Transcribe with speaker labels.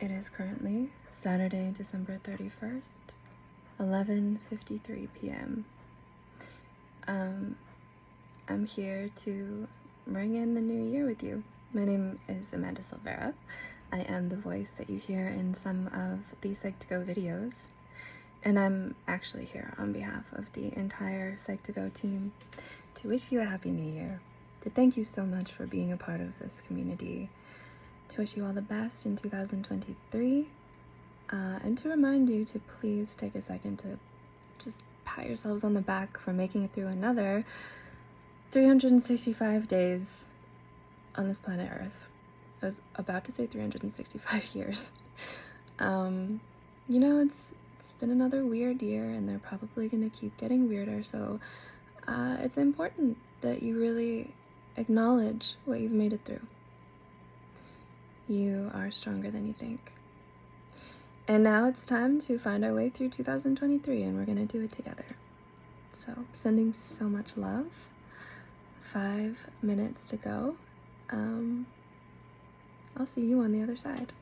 Speaker 1: It is currently Saturday, December 31st, 11:53 p.m. Um, I'm here to bring in the new year with you. My name is Amanda Silvera. I am the voice that you hear in some of the Psych2Go videos. And I'm actually here on behalf of the entire Psych2Go team to wish you a happy new year, to thank you so much for being a part of this community, wish you all the best in 2023, uh, and to remind you to please take a second to just pat yourselves on the back for making it through another 365 days on this planet Earth. I was about to say 365 years. Um, you know, it's it's been another weird year, and they're probably gonna keep getting weirder. So uh, it's important that you really acknowledge what you've made it through. You are stronger than you think. And now it's time to find our way through 2023, and we're gonna do it together. So, sending so much love. Five minutes to go. Um, I'll see you on the other side.